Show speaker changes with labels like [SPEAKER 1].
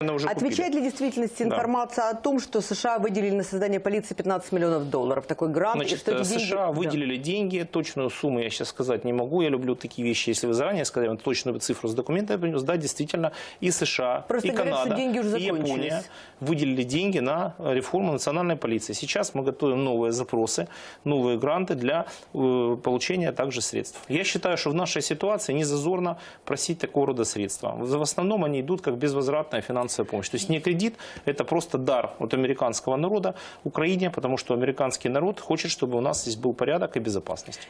[SPEAKER 1] Наверное, уже купили.
[SPEAKER 2] Отвечает ли действительности
[SPEAKER 1] Да.
[SPEAKER 2] информация о том, что США выделили на создание полиции 15 миллионов долларов? Такой грант,
[SPEAKER 1] Значит,
[SPEAKER 2] что
[SPEAKER 1] э,
[SPEAKER 2] деньги-
[SPEAKER 1] США
[SPEAKER 2] Да.
[SPEAKER 1] выделили деньги, точную сумму я сейчас сказать не могу, я люблю такие вещи, если вы заранее сказали точную цифру с документа, я принес, да, действительно, и США,
[SPEAKER 2] Просто
[SPEAKER 1] и
[SPEAKER 2] говорят, что
[SPEAKER 1] Канада,
[SPEAKER 2] деньги уже
[SPEAKER 1] и Япония выделили деньги на реформу национальной полиции. Сейчас мы готовим новые запросы, новые гранты для э, получения также средств. Я считаю, что в нашей ситуации не зазорно просить такого рода средства. В основном они идут как безвозвратная финансовая помощь. То есть не кредит, это просто дар от американского народа Украине, потому что американский народ хочет, чтобы у нас здесь был порядок и безопасность.